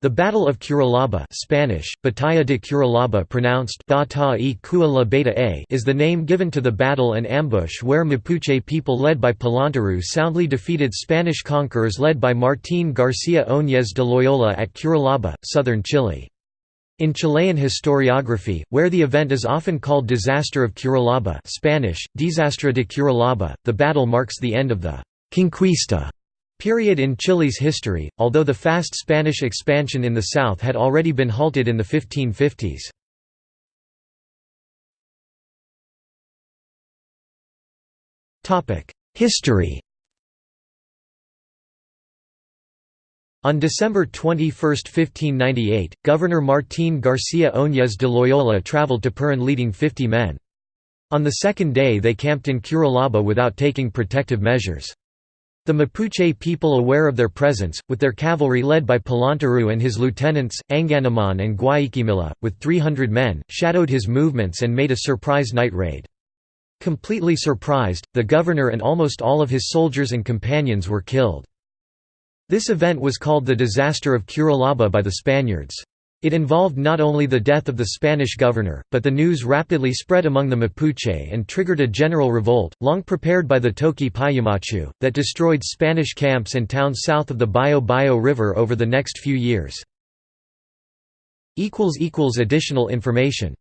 The Battle of Curalaba Spanish, Batalla de Curalaba pronounced is the name given to the battle and ambush where Mapuche people led by Pelantaro soundly defeated Spanish conquerors led by Martín García Óñez de Loyola at Curalaba, southern Chile. In Chilean historiography, where the event is often called Disaster of Curalaba Spanish, Desastre de Curalaba, the battle marks the end of the «conquista» period in Chile's history, although the fast Spanish expansion in the south had already been halted in the 1550s. History On December 21, 1598, Governor Martín García Óñez de Loyola travelled to Purén leading 50 men. On the second day they camped in Curalaba without taking protective measures. The Mapuche people aware of their presence, with their cavalry led by Pelantaro and his lieutenants, Anganamón and Guaiquimilla, with 300 men, shadowed his movements and made a surprise night raid. Completely surprised, the governor and almost all of his soldiers and companions were killed. This event was called the Disaster of Curalaba by the Spaniards. It involved not only the death of the Spanish governor, but the news rapidly spread among the Mapuche and triggered a general revolt, long prepared by the Toqui Paillamachu, that destroyed Spanish camps and towns south of the Bio Bio River over the next few years. Additional information